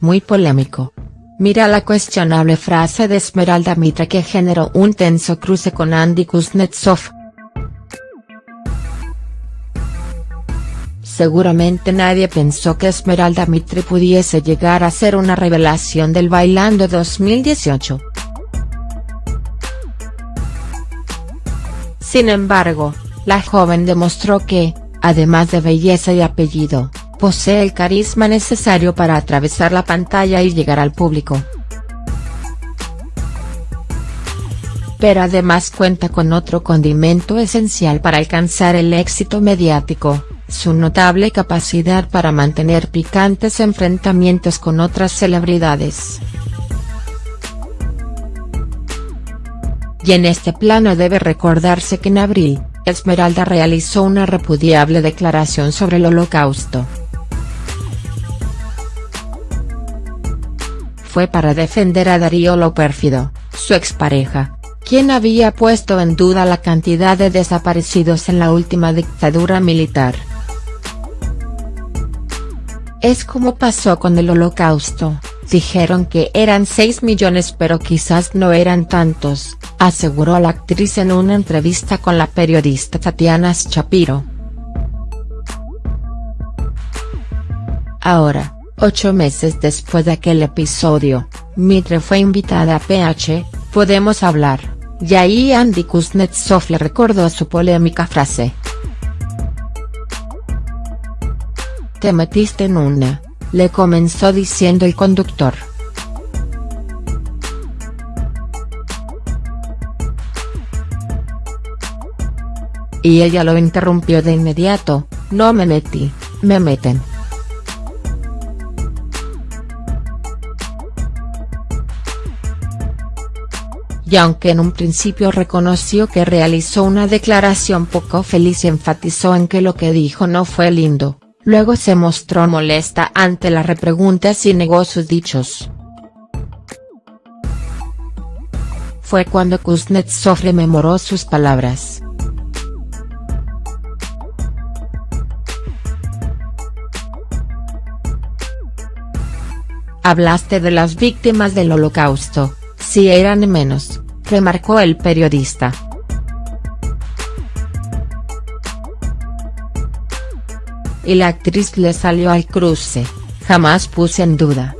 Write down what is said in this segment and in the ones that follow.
muy polémico. Mira la cuestionable frase de Esmeralda Mitre que generó un tenso cruce con Andy Kuznetsov. Seguramente nadie pensó que Esmeralda Mitre pudiese llegar a ser una revelación del Bailando 2018. Sin embargo, la joven demostró que, además de belleza y apellido, posee el carisma necesario para atravesar la pantalla y llegar al público. Pero además cuenta con otro condimento esencial para alcanzar el éxito mediático, su notable capacidad para mantener picantes enfrentamientos con otras celebridades. Y en este plano debe recordarse que en abril, Esmeralda realizó una repudiable declaración sobre el holocausto. fue para defender a Darío Lo Pérfido, su expareja, quien había puesto en duda la cantidad de desaparecidos en la última dictadura militar. Es como pasó con el holocausto, dijeron que eran 6 millones pero quizás no eran tantos, aseguró la actriz en una entrevista con la periodista Tatiana Shapiro. Ahora, Ocho meses después de aquel episodio, Mitre fue invitada a PH, Podemos Hablar, y ahí Andy Kuznetsov le recordó su polémica frase. Te metiste en una, le comenzó diciendo el conductor. Y ella lo interrumpió de inmediato, no me metí, me meten. y aunque en un principio reconoció que realizó una declaración poco feliz enfatizó en que lo que dijo no fue lindo, luego se mostró molesta ante las repreguntas y negó sus dichos. Fue cuando Kuznetsov rememoró sus palabras. Hablaste de las víctimas del holocausto, si eran menos, remarcó el periodista. Y la actriz le salió al cruce, jamás puse en duda.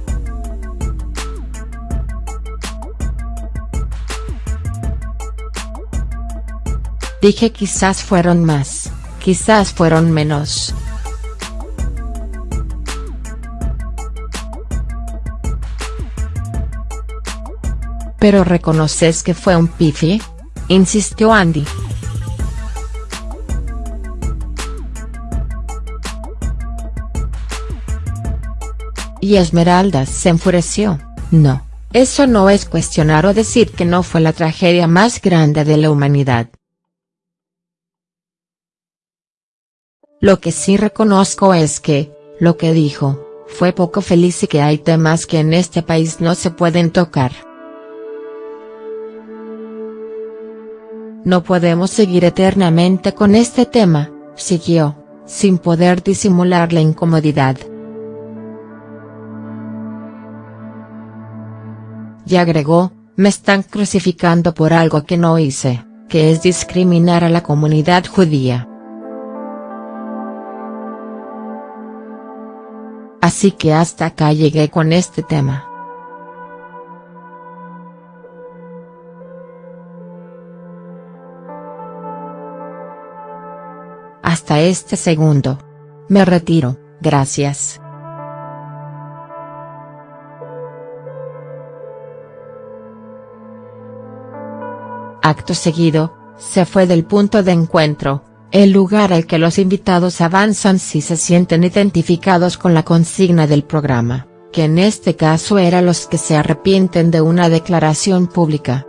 Dije quizás fueron más, quizás fueron menos. ¿Pero reconoces que fue un pifi? insistió Andy. Y Esmeralda se enfureció, no, eso no es cuestionar o decir que no fue la tragedia más grande de la humanidad. Lo que sí reconozco es que, lo que dijo, fue poco feliz y que hay temas que en este país no se pueden tocar. No podemos seguir eternamente con este tema, siguió, sin poder disimular la incomodidad. Y agregó, me están crucificando por algo que no hice, que es discriminar a la comunidad judía. Así que hasta acá llegué con este tema. hasta este segundo. Me retiro, gracias. Acto seguido, se fue del punto de encuentro, el lugar al que los invitados avanzan si se sienten identificados con la consigna del programa, que en este caso era los que se arrepienten de una declaración pública.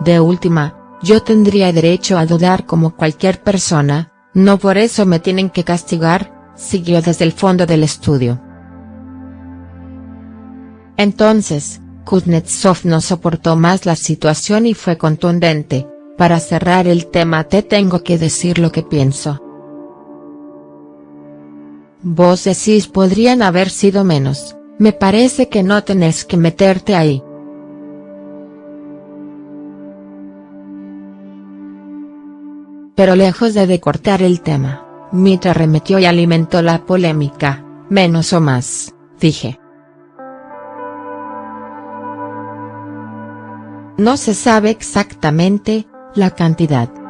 De última, yo tendría derecho a dudar como cualquier persona, no por eso me tienen que castigar, siguió desde el fondo del estudio. Entonces, Kuznetsov no soportó más la situación y fue contundente, para cerrar el tema te tengo que decir lo que pienso. Vos decís podrían haber sido menos, me parece que no tenés que meterte ahí. Pero lejos de decortar el tema, Mitra remetió y alimentó la polémica, menos o más, dije. No se sabe exactamente, la cantidad